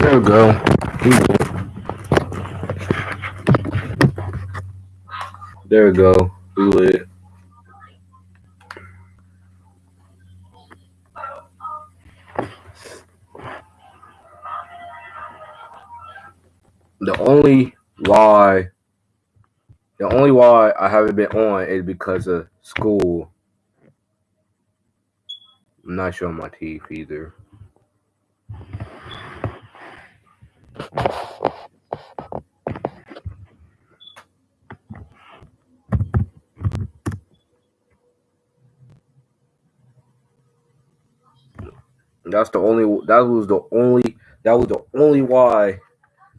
There we go. There we go. We lit. The only why the only why I haven't been on is because of school. I'm not showing my teeth either. That's the only that was the only that was the only why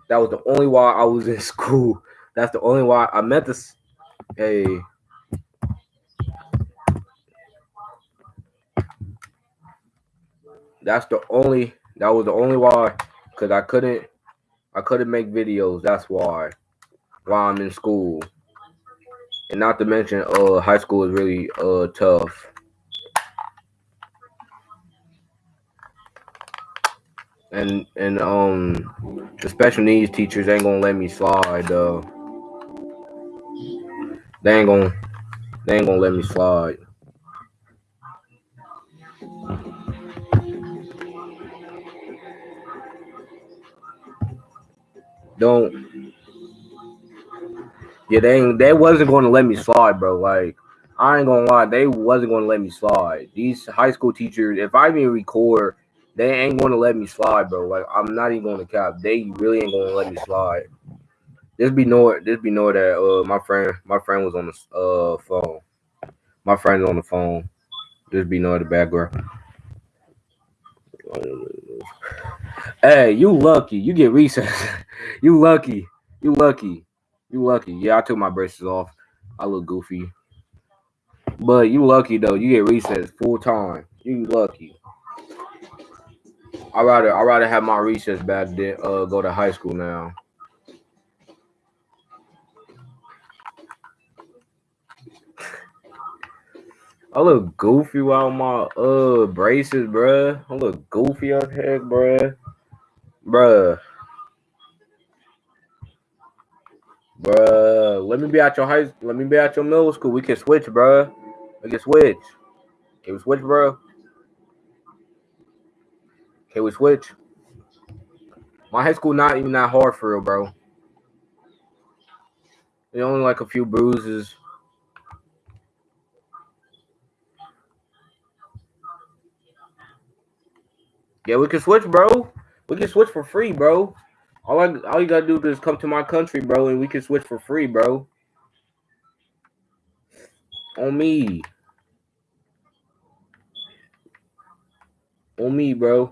that was the only why I was in school. That's the only why I met this hey that's the only that was the only why because I couldn't I couldn't make videos. That's why while I'm in school. And not to mention uh high school is really uh tough. and and um the special needs teachers ain't gonna let me slide though. They ain't gonna they ain't gonna let me slide. Don't yeah they they wasn't gonna let me slide, bro. Like I ain't gonna lie, they wasn't gonna let me slide. These high school teachers, if I even record they ain't gonna let me slide, bro. Like I'm not even gonna cap. They really ain't gonna let me slide. This be know this be know that uh my friend my friend was on the uh phone. My friend's on the phone. This be know the background. Hey, you lucky. You get recess. you lucky. You lucky. You lucky. Yeah, I took my braces off. I look goofy. But you lucky though. You get recess full time. You lucky. I rather I rather have my recess back than uh go to high school now. I look goofy while my uh braces, bruh. I look goofy as heck, bruh. Bruh. Bruh. Let me be at your high let me be at your middle school. We can switch, bruh. We can switch. Can we switch, bro? Can we switch? My high school not even that hard for real, bro. It's only like a few bruises. Yeah, we can switch, bro. We can switch for free, bro. All I all you gotta do is come to my country, bro, and we can switch for free, bro. On me. On me, bro.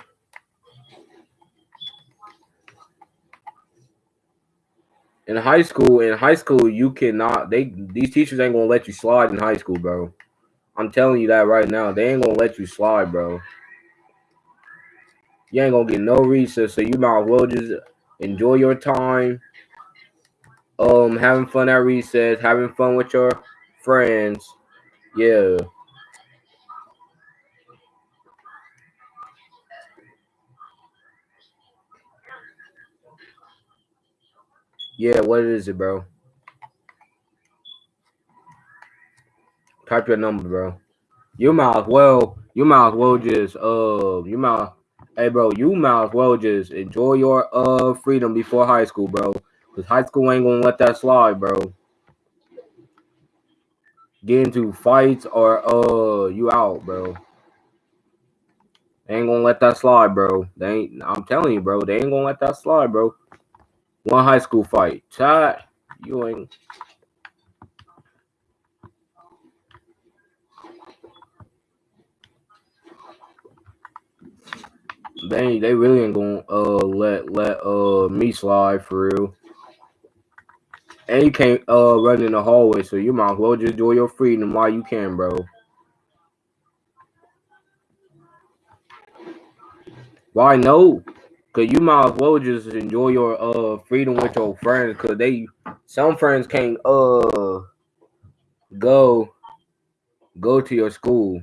In high school, in high school, you cannot. They these teachers ain't gonna let you slide in high school, bro. I'm telling you that right now. They ain't gonna let you slide, bro. You ain't gonna get no recess, so you might as well just enjoy your time. Um, having fun at recess, having fun with your friends. Yeah. Yeah, what is it, bro? Type your number, bro. You might as well, you might as well just uh you might hey bro, you might as well just enjoy your uh freedom before high school, bro. Cause high school ain't gonna let that slide, bro. Get into fights or uh you out, bro. They ain't gonna let that slide, bro. They ain't I'm telling you, bro, they ain't gonna let that slide, bro. One high school fight. Chat. You ain't they they really ain't gonna uh let let uh me slide for real. And you can't uh run in the hallway, so you might as well just enjoy your freedom while you can, bro. Why no? Cause you might as well just enjoy your uh freedom with your friends, cause they some friends can't uh go go to your school.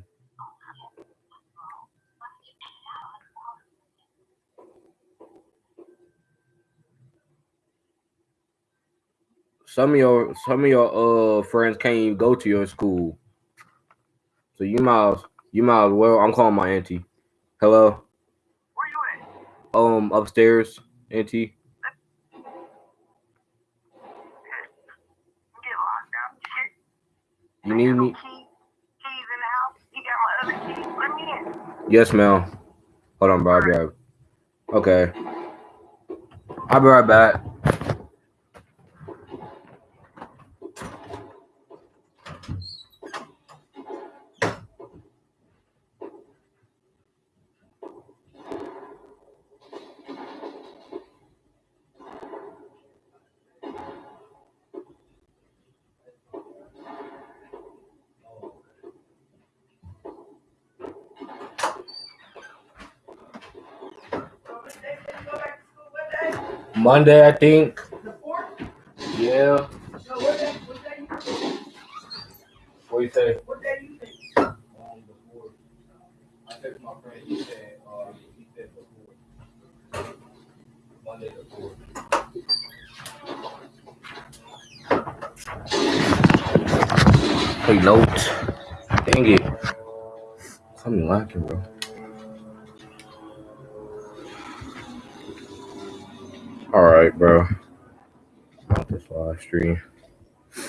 Some of your some of your uh friends can't even go to your school. So you might you might as well. I'm calling my auntie. Hello. Where you at? Um, upstairs, auntie. Get locked out. Shit. You need me? Keys in the house. You got my other keys. Let me in. Yes, ma'am. Hold on, bro. I'll be right. Okay. I'll be right back. Monday, I think. The fourth? Yeah. No, what day? What day you think? What you say? What day you think? um, before. I texted my friend, he I think. he said before. Monday before. Take notes. Dang it. Something lacking, bro. All right, bro. Not this live stream.